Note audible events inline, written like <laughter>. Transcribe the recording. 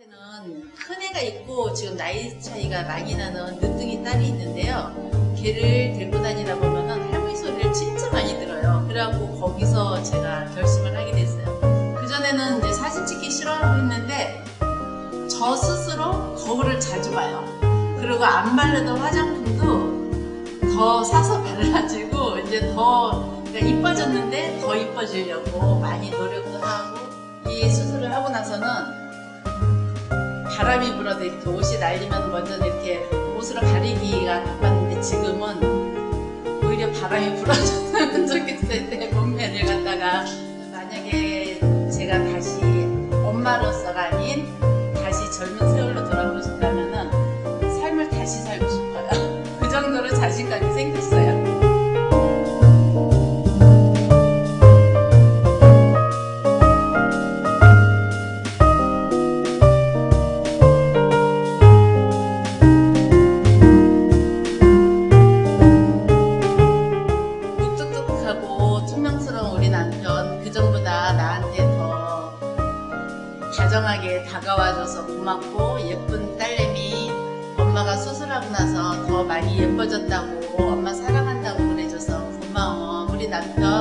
저한테는 큰 애가 있고 지금 나이 차이가 많이 나는 늦둥이 딸이 있는데요. 걔를 데리고 다니다 보면은 할머니 소리를 진짜 많이 들어요. 그래갖고 거기서 제가 결심을 하게 됐어요. 그전에는 사진 찍기 싫어하고 했는데 저 스스로 거울을 자주 봐요. 그리고 안 바르던 화장품도 더 사서 발라주고 이제 더 그러니까 이뻐졌는데 더 이뻐지려고 많이 노력도 하고 바람이 불어도 이렇게 옷이 날리면 먼저 이렇게 옷으로 가리기가 바빴는데 지금은 오히려 바람이 불어줬으면 좋겠을 때 몸매를 갖다가 만약에 제가 다시 엄마로서가 아닌 다시 젊은 세월로 돌아오고 싶다면은 삶을 다시 살고 싶어요. <laughs> 그 정도로 자신감이 생겼어요. 그전보다 나한테 더 다정하게 다가와줘서 고맙고 예쁜 딸내미 엄마가 수술하고 나서 더 많이 예뻐졌다고 엄마 사랑한다고 그래줘서 고마워. 우리 남편